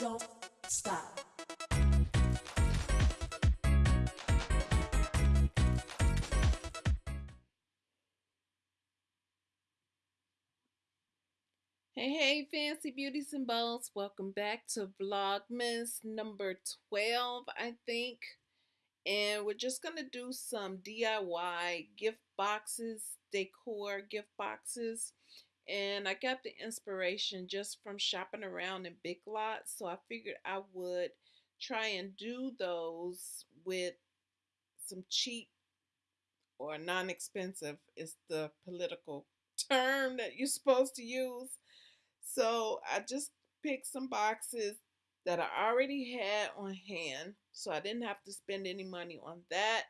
don't stop. Hey, hey, fancy beauties and bows. Welcome back to Vlogmas number 12, I think. And we're just going to do some DIY gift boxes, decor gift boxes. And I got the inspiration just from shopping around in Big Lots. So I figured I would try and do those with some cheap or non-expensive is the political term that you're supposed to use. So I just picked some boxes that I already had on hand. So I didn't have to spend any money on that.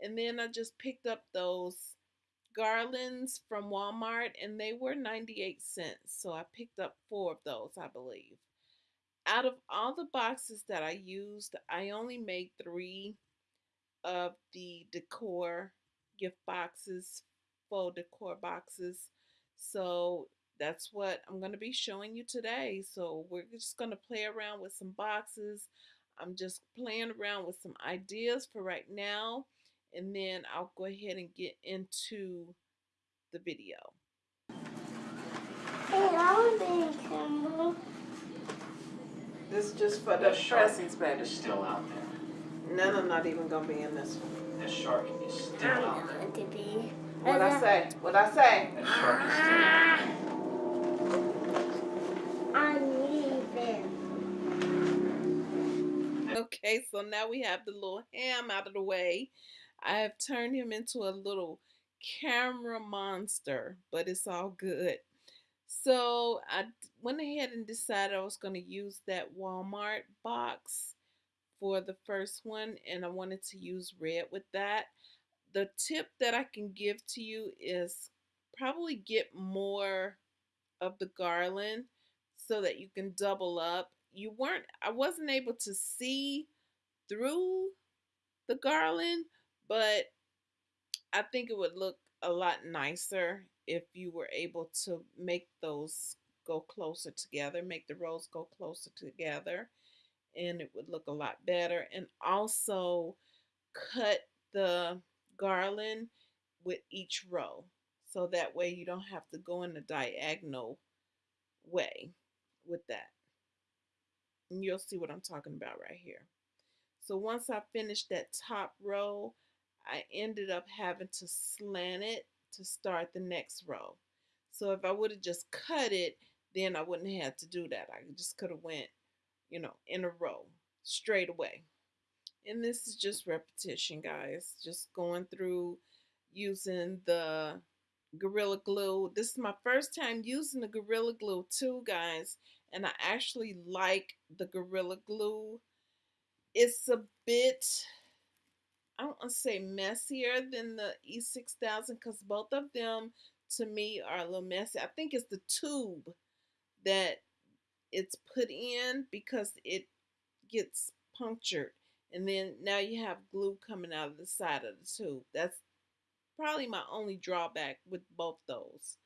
And then I just picked up those garlands from Walmart and they were 98 cents. So I picked up four of those, I believe. Out of all the boxes that I used, I only made three of the decor gift boxes, faux decor boxes. So that's what I'm going to be showing you today. So we're just going to play around with some boxes. I'm just playing around with some ideas for right now and then I'll go ahead and get into the video. Hey I don't think hmm. this is just for the pressings, baby. It's still out there. None I'm not even gonna be in this one. That shark is still out there. to be. What I say? What I say? That shark is still out I'm leaving. Okay, so now we have the little ham out of the way. I have turned him into a little camera monster, but it's all good. So I went ahead and decided I was going to use that Walmart box for the first one, and I wanted to use red with that. The tip that I can give to you is probably get more of the garland so that you can double up. You weren't, I wasn't able to see through the garland, but I think it would look a lot nicer if you were able to make those go closer together, make the rows go closer together, and it would look a lot better. And also cut the garland with each row. So that way you don't have to go in a diagonal way with that. And you'll see what I'm talking about right here. So once I finish that top row, I ended up having to slant it to start the next row. So if I would have just cut it, then I wouldn't have had to do that. I just could have went, you know, in a row straight away. And this is just repetition, guys. Just going through using the Gorilla Glue. This is my first time using the Gorilla Glue too, guys. And I actually like the Gorilla Glue. It's a bit I don't want to say messier than the E6000 because both of them to me are a little messy. I think it's the tube that it's put in because it gets punctured and then now you have glue coming out of the side of the tube. That's probably my only drawback with both those.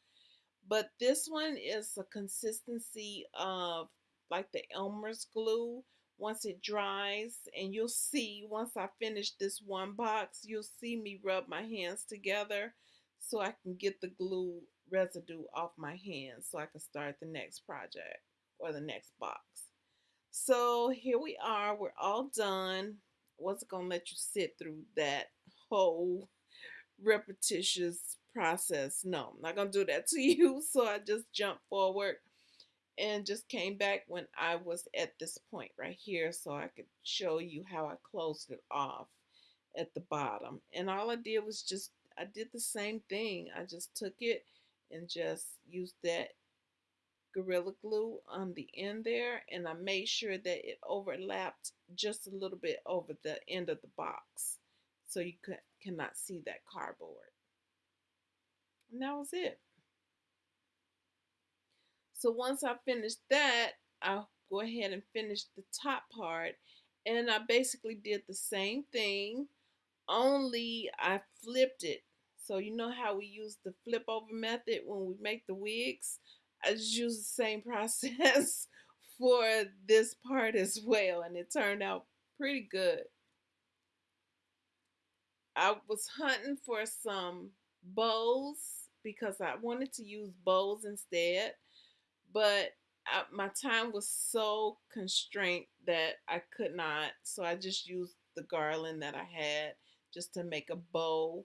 But this one is a consistency of like the Elmer's glue once it dries and you'll see once I finish this one box you'll see me rub my hands together so I can get the glue residue off my hands so I can start the next project or the next box. So here we are we're all done. Wasn't gonna let you sit through that whole repetitious process. No, I'm not gonna do that to you. So I just jump forward and just came back when I was at this point right here so I could show you how I closed it off at the bottom. And all I did was just I did the same thing. I just took it and just used that Gorilla Glue on the end there and I made sure that it overlapped just a little bit over the end of the box so you could, cannot see that cardboard. And that was it so once I finish that, I'll go ahead and finish the top part. And I basically did the same thing, only I flipped it. So you know how we use the flip over method when we make the wigs? I just use the same process for this part as well, and it turned out pretty good. I was hunting for some bows because I wanted to use bows instead, but I, my time was so constrained that I could not. So I just used the garland that I had just to make a bow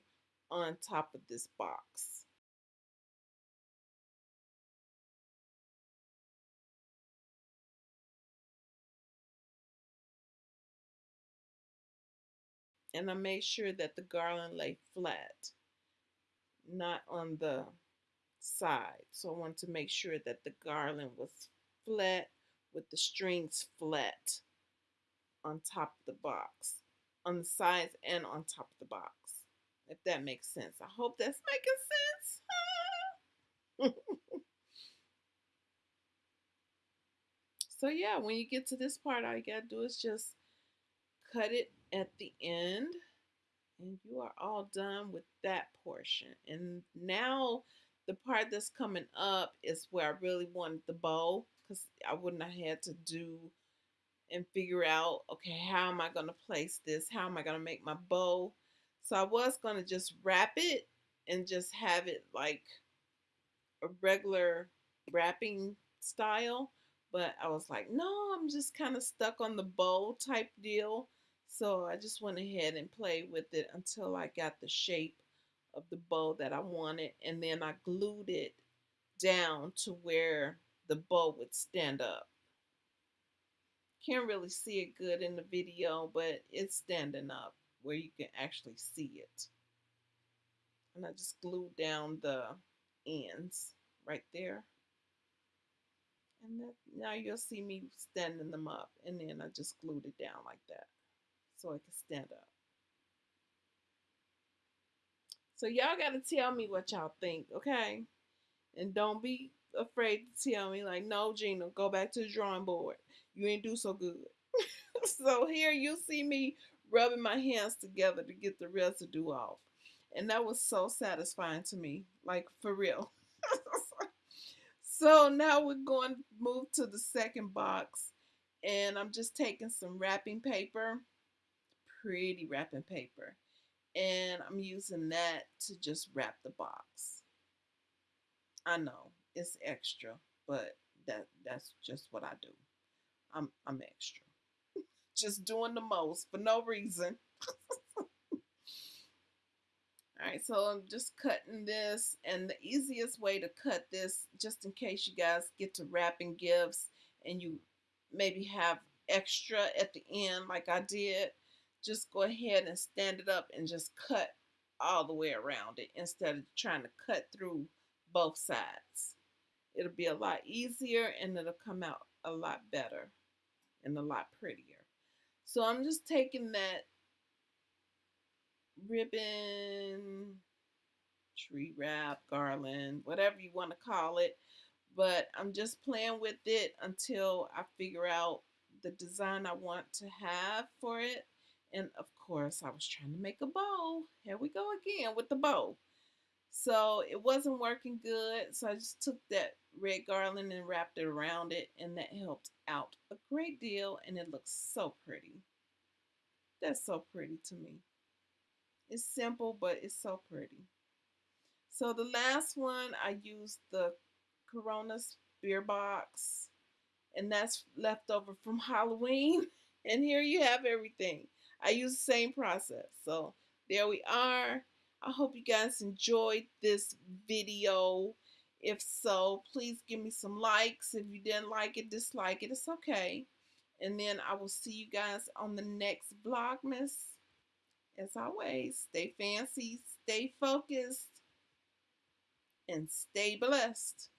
on top of this box. And I made sure that the garland lay flat, not on the side. So I wanted to make sure that the garland was flat with the strings flat on top of the box, on the sides and on top of the box, if that makes sense. I hope that's making sense. so yeah, when you get to this part, all you gotta do is just cut it at the end and you are all done with that portion. And now the part that's coming up is where I really wanted the bow because I wouldn't have had to do and figure out, okay, how am I going to place this? How am I going to make my bow? So I was going to just wrap it and just have it like a regular wrapping style. But I was like, no, I'm just kind of stuck on the bow type deal. So I just went ahead and played with it until I got the shape of the bow that I wanted. And then I glued it down to where the bow would stand up. Can't really see it good in the video, but it's standing up where you can actually see it. And I just glued down the ends right there. And that, now you'll see me standing them up. And then I just glued it down like that so it can stand up. So y'all got to tell me what y'all think, okay? And don't be afraid to tell me like, no, Gina, go back to the drawing board. You ain't do so good. so here you see me rubbing my hands together to get the residue off. And that was so satisfying to me, like for real. so now we're going to move to the second box. And I'm just taking some wrapping paper pretty wrapping paper. And I'm using that to just wrap the box. I know it's extra, but that that's just what I do. I'm I'm extra. just doing the most for no reason. All right, so I'm just cutting this, and the easiest way to cut this, just in case you guys get to wrapping gifts and you maybe have extra at the end like I did, just go ahead and stand it up and just cut all the way around it instead of trying to cut through both sides. It'll be a lot easier and it'll come out a lot better and a lot prettier. So I'm just taking that ribbon, tree wrap, garland, whatever you want to call it, but I'm just playing with it until I figure out the design I want to have for it and of course, I was trying to make a bow. Here we go again with the bow. So it wasn't working good. So I just took that red garland and wrapped it around it. And that helped out a great deal. And it looks so pretty. That's so pretty to me. It's simple, but it's so pretty. So the last one, I used the Corona beer box. And that's left over from Halloween. And here you have everything. I use the same process. So there we are. I hope you guys enjoyed this video. If so, please give me some likes. If you didn't like it, dislike it. It's okay. And then I will see you guys on the next Vlogmas. As always, stay fancy, stay focused, and stay blessed.